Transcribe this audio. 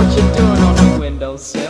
what you doing on the windowsill?